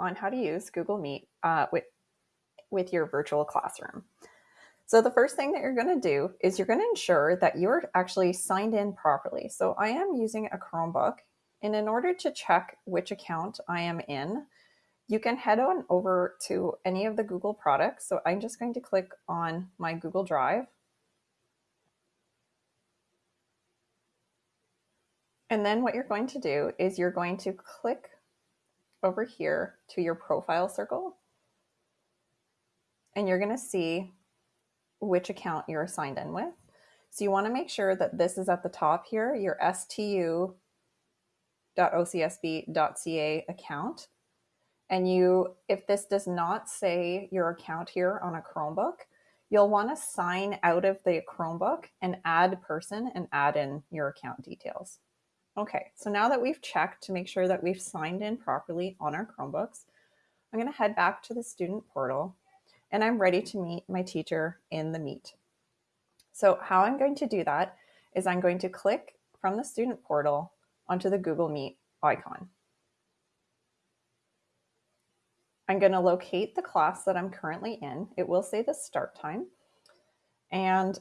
on how to use Google Meet uh, with, with your virtual classroom. So the first thing that you're going to do is you're going to ensure that you're actually signed in properly. So I am using a Chromebook and in order to check which account I am in, you can head on over to any of the Google products. So I'm just going to click on my Google Drive. And then what you're going to do is you're going to click over here to your profile circle. And you're going to see which account you're signed in with. So you want to make sure that this is at the top here, your stu.ocsb.ca account. And you, if this does not say your account here on a Chromebook, you'll want to sign out of the Chromebook and add person and add in your account details. Okay, so now that we've checked to make sure that we've signed in properly on our Chromebooks, I'm going to head back to the student portal and I'm ready to meet my teacher in the Meet. So how I'm going to do that is I'm going to click from the student portal onto the Google Meet icon. I'm going to locate the class that I'm currently in. It will say the start time. And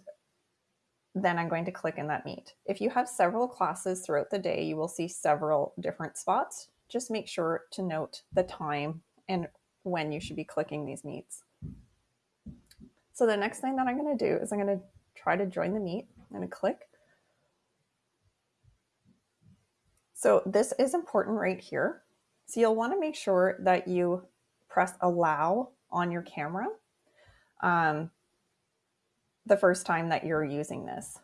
then I'm going to click in that meet. If you have several classes throughout the day, you will see several different spots. Just make sure to note the time and when you should be clicking these meets. So the next thing that I'm going to do is I'm going to try to join the meet. I'm going to click. So this is important right here. So you'll want to make sure that you press allow on your camera. Um, the first time that you're using this.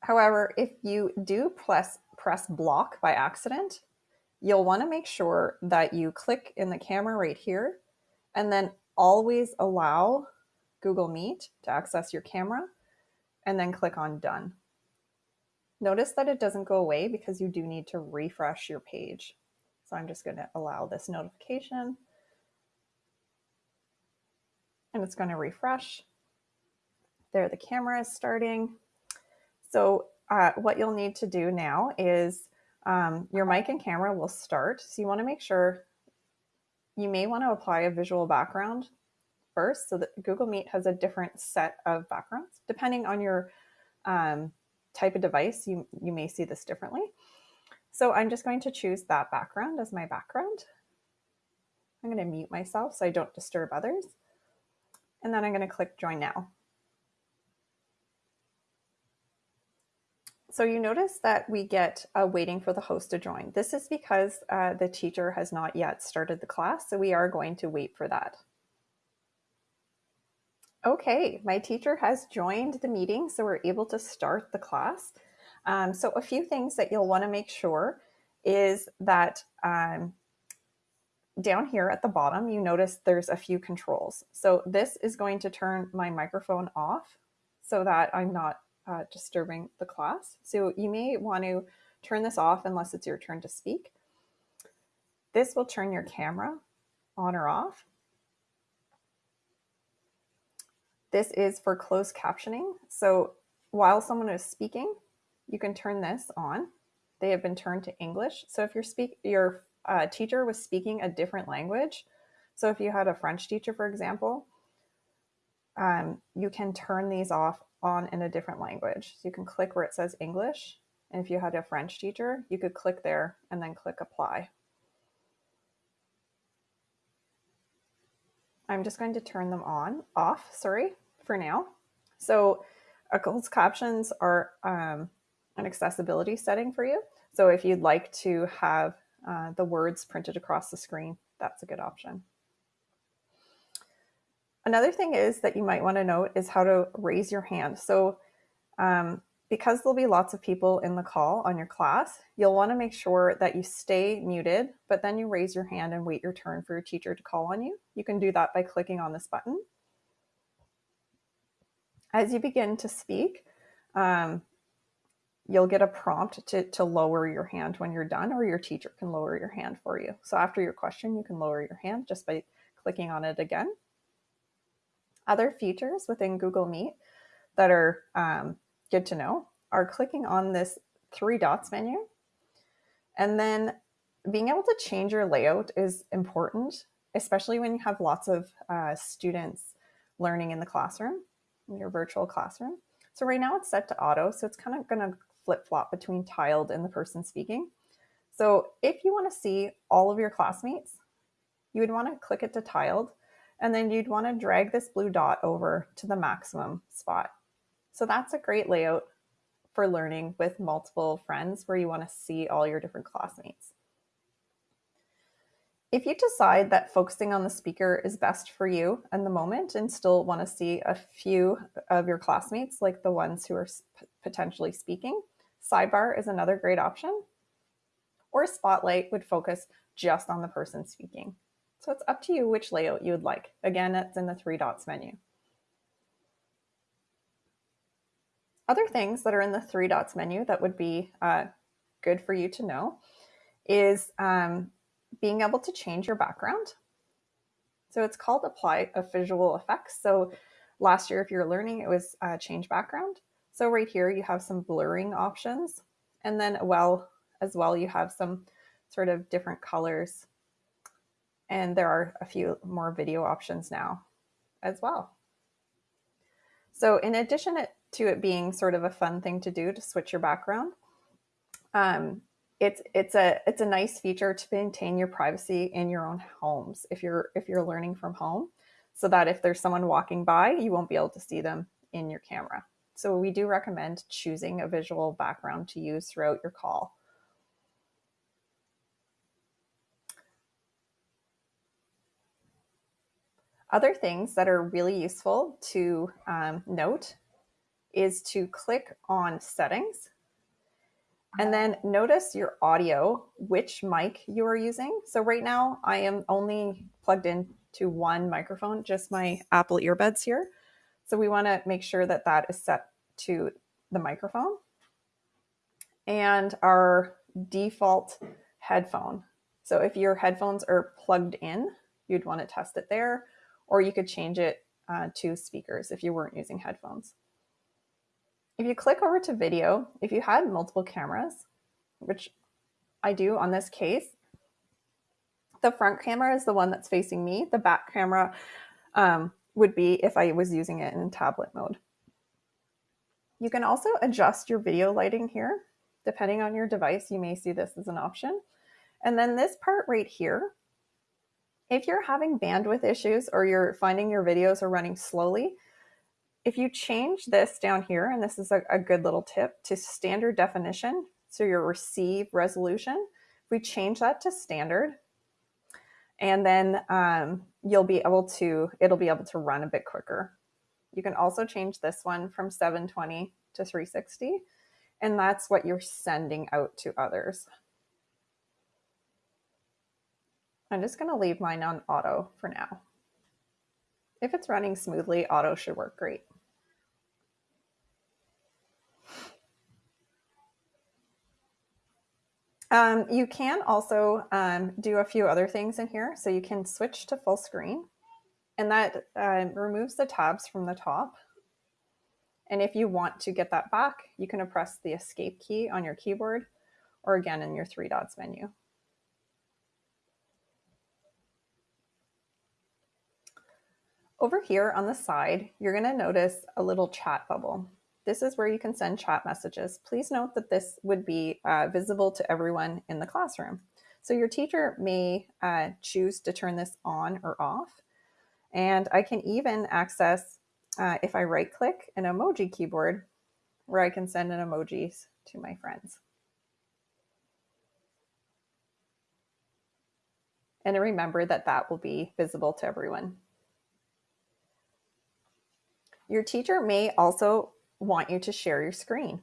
However, if you do press, press block by accident, you'll want to make sure that you click in the camera right here and then always allow Google Meet to access your camera and then click on done. Notice that it doesn't go away because you do need to refresh your page. So I'm just going to allow this notification and it's going to refresh. There, the camera is starting. So uh, what you'll need to do now is um, your mic and camera will start. So you want to make sure you may want to apply a visual background first. So that Google Meet has a different set of backgrounds. Depending on your um, type of device, you, you may see this differently. So I'm just going to choose that background as my background. I'm going to mute myself so I don't disturb others and then I'm going to click join now. So you notice that we get a waiting for the host to join. This is because uh, the teacher has not yet started the class, so we are going to wait for that. Okay, my teacher has joined the meeting, so we're able to start the class. Um, so a few things that you'll want to make sure is that um, down here at the bottom, you notice there's a few controls. So this is going to turn my microphone off so that I'm not uh, disturbing the class. So you may want to turn this off unless it's your turn to speak. This will turn your camera on or off. This is for closed captioning. So while someone is speaking, you can turn this on. They have been turned to English. So if your speak your uh, teacher was speaking a different language, so if you had a French teacher, for example, um, you can turn these off on in a different language. So you can click where it says English. And if you had a French teacher, you could click there and then click apply. I'm just going to turn them on, off, sorry, for now. So closed captions are um, an accessibility setting for you. So if you'd like to have uh, the words printed across the screen, that's a good option. Another thing is that you might want to note is how to raise your hand. So um, because there'll be lots of people in the call on your class, you'll want to make sure that you stay muted, but then you raise your hand and wait your turn for your teacher to call on you. You can do that by clicking on this button. As you begin to speak, um, you'll get a prompt to, to lower your hand when you're done, or your teacher can lower your hand for you. So after your question, you can lower your hand just by clicking on it again. Other features within Google Meet that are um, good to know are clicking on this three dots menu. And then being able to change your layout is important, especially when you have lots of uh, students learning in the classroom, in your virtual classroom. So right now it's set to auto, so it's kind of going to flip flop between tiled and the person speaking. So if you want to see all of your classmates, you would want to click it to tiled, and then you'd want to drag this blue dot over to the maximum spot. So that's a great layout for learning with multiple friends where you want to see all your different classmates. If you decide that focusing on the speaker is best for you in the moment and still want to see a few of your classmates, like the ones who are potentially speaking, sidebar is another great option. Or spotlight would focus just on the person speaking. So it's up to you which layout you would like. Again, it's in the three dots menu. Other things that are in the three dots menu that would be uh, good for you to know is um, being able to change your background. So it's called apply a visual effects. So last year, if you're learning, it was uh, change background. So right here, you have some blurring options. And then well, as well, you have some sort of different colors. And there are a few more video options now as well. So in addition to it being sort of a fun thing to do to switch your background, um, it's it's a it's a nice feature to maintain your privacy in your own homes if you're if you're learning from home so that if there's someone walking by you won't be able to see them in your camera so we do recommend choosing a visual background to use throughout your call other things that are really useful to um, note is to click on settings and then notice your audio, which mic you are using. So right now I am only plugged in to one microphone, just my Apple earbuds here. So we wanna make sure that that is set to the microphone and our default headphone. So if your headphones are plugged in, you'd wanna test it there, or you could change it uh, to speakers if you weren't using headphones. If you click over to video, if you had multiple cameras, which I do on this case, the front camera is the one that's facing me. The back camera um, would be if I was using it in tablet mode. You can also adjust your video lighting here. Depending on your device, you may see this as an option. And then this part right here, if you're having bandwidth issues or you're finding your videos are running slowly, if you change this down here, and this is a, a good little tip, to standard definition, so your receive resolution, if we change that to standard, and then um, you'll be able to, it'll be able to run a bit quicker. You can also change this one from 720 to 360, and that's what you're sending out to others. I'm just gonna leave mine on auto for now. If it's running smoothly, auto should work great. Um, you can also um, do a few other things in here. So you can switch to full screen and that uh, removes the tabs from the top. And if you want to get that back, you can press the escape key on your keyboard or again in your three dots menu. Over here on the side, you're gonna notice a little chat bubble. This is where you can send chat messages. Please note that this would be uh, visible to everyone in the classroom. So your teacher may uh, choose to turn this on or off. And I can even access, uh, if I right click, an emoji keyboard where I can send an emojis to my friends. And remember that that will be visible to everyone. Your teacher may also want you to share your screen.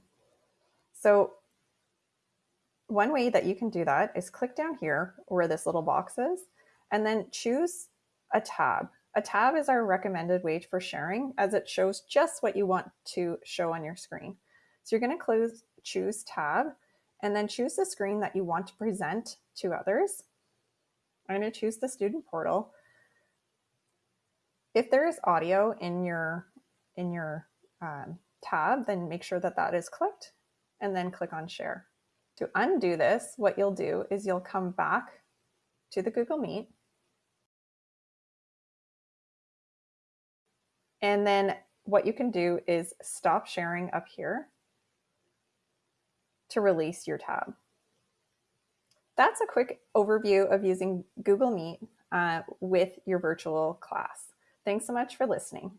So one way that you can do that is click down here where this little box is, and then choose a tab. A tab is our recommended way for sharing as it shows just what you want to show on your screen. So you're gonna close, choose tab and then choose the screen that you want to present to others. I'm gonna choose the student portal. If there is audio in your, in your um, tab, then make sure that that is clicked and then click on share. To undo this, what you'll do is you'll come back to the Google Meet. And then what you can do is stop sharing up here to release your tab. That's a quick overview of using Google Meet uh, with your virtual class. Thanks so much for listening.